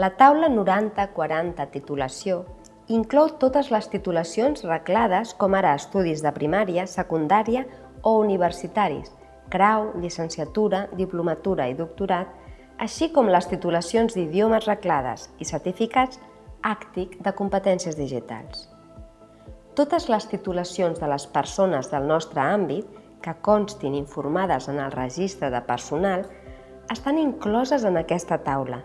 La taula 90-40 titulació inclou totes les titulacions reclades com ara estudis de primària, secundària o universitaris, grau, llicenciatura, diplomatura i doctorat, així com les titulacions d'idiomes reclades i certificats àctic de competències digitals. Totes les titulacions de les persones del nostre àmbit que constin informades en el registre de personal estan incloses en aquesta taula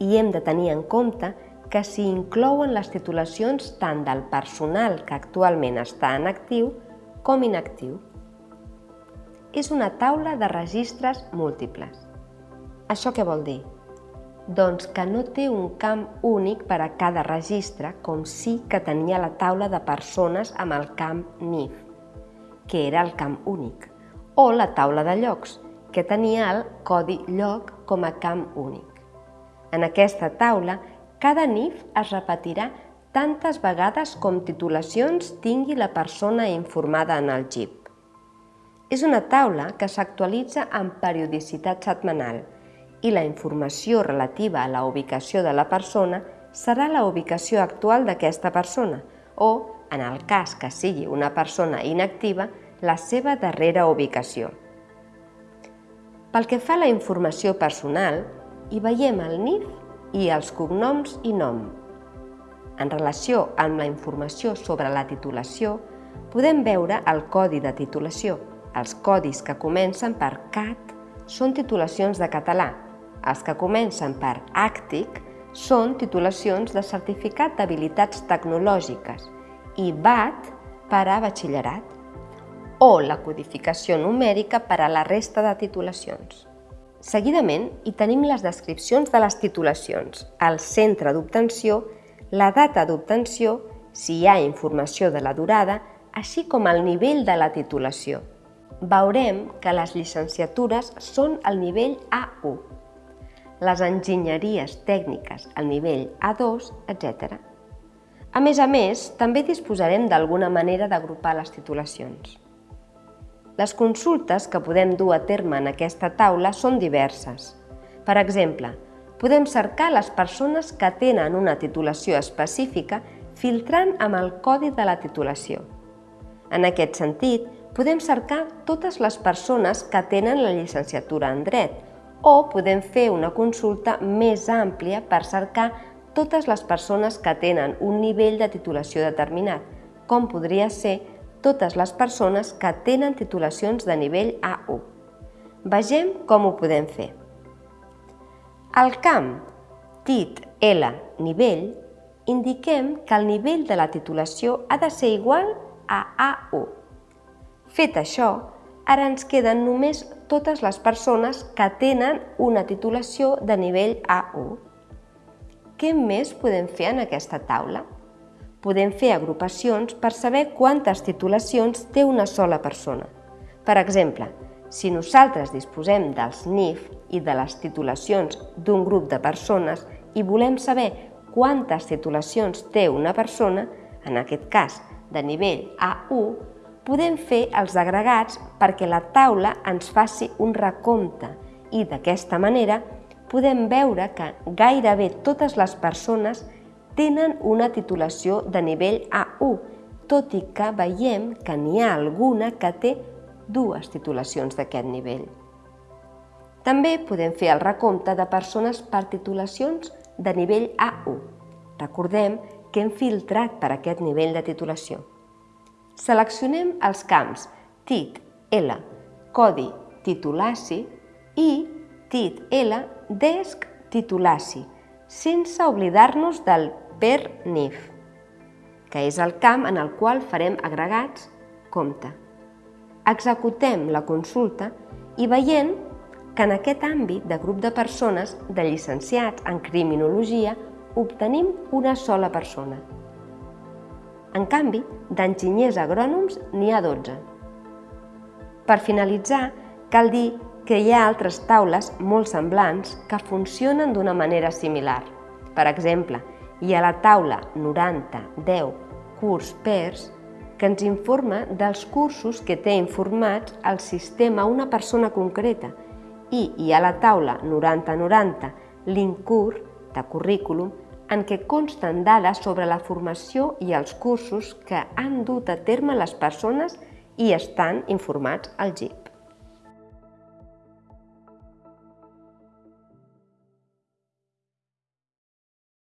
i hem de tenir en compte que s'hi inclouen les titulacions tant del personal que actualment està en actiu com inactiu. És una taula de registres múltiples. Això què vol dir? Doncs que no té un camp únic per a cada registre, com sí que tenia la taula de persones amb el camp NIF, que era el camp únic, o la taula de llocs, que tenia el codi lloc com a camp únic. En aquesta taula, cada NIF es repetirà tantes vegades com titulacions tingui la persona informada en el GIP. És una taula que s'actualitza amb periodicitat setmanal, i la informació relativa a la ubicació de la persona serà la ubicació actual d'aquesta persona o, en el cas que sigui una persona inactiva, la seva darrera ubicació. Pel que fa a la informació personal, hi veiem el NIF i els cognoms i nom. En relació amb la informació sobre la titulació, podem veure el codi de titulació. Els codis que comencen per CAT són titulacions de català els que comencen per àctic són titulacions de certificat d'habilitats tecnològiques i BAT per a batxillerat o la codificació numèrica per a la resta de titulacions. Seguidament hi tenim les descripcions de les titulacions, el centre d'obtenció, la data d'obtenció, si hi ha informació de la durada, així com el nivell de la titulació. Veurem que les llicenciatures són al nivell A1, les enginyeries tècniques al nivell A2, etc. A més a més, també disposarem d'alguna manera d'agrupar les titulacions. Les consultes que podem dur a terme en aquesta taula són diverses. Per exemple, podem cercar les persones que tenen una titulació específica filtrant amb el codi de la titulació. En aquest sentit, podem cercar totes les persones que tenen la llicenciatura en dret, o podem fer una consulta més àmplia per cercar totes les persones que tenen un nivell de titulació determinat, com podria ser totes les persones que tenen titulacions de nivell A1. Vegem com ho podem fer. Al camp TIT L nivell indiquem que el nivell de la titulació ha de ser igual a A1. Fet això, ara ens queden només totes les persones que tenen una titulació de nivell A1. Què més podem fer en aquesta taula? Podem fer agrupacions per saber quantes titulacions té una sola persona. Per exemple, si nosaltres disposem dels NIF i de les titulacions d'un grup de persones i volem saber quantes titulacions té una persona, en aquest cas de nivell A1, podem fer els agregats perquè la taula ens faci un recompte i d'aquesta manera podem veure que gairebé totes les persones tenen una titulació de nivell A1, tot i que veiem que n'hi ha alguna que té dues titulacions d'aquest nivell. També podem fer el recompte de persones per titulacions de nivell A1. Recordem que hem filtrat per aquest nivell de titulació. Seleccionem els camps TIT L, codi titulaci i TIT L, desc titulaci, sense oblidar-nos del per NIF, que és el camp en el qual farem agregats compte. Executem la consulta i veient que en aquest àmbit de grup de persones de llicenciats en criminologia obtenim una sola persona. En canvi, d'enginyers agrònoms n'hi ha 12. Per finalitzar, cal dir que hi ha altres taules molt semblants que funcionen d'una manera similar. Per exemple, hi ha la taula 90-10 curs PERS que ens informa dels cursos que té informats el sistema una persona concreta i hi ha la taula 90-90 l'INCUR de currículum en què consten dades sobre la formació i els cursos que han dut a terme les persones i estan informats al GIP.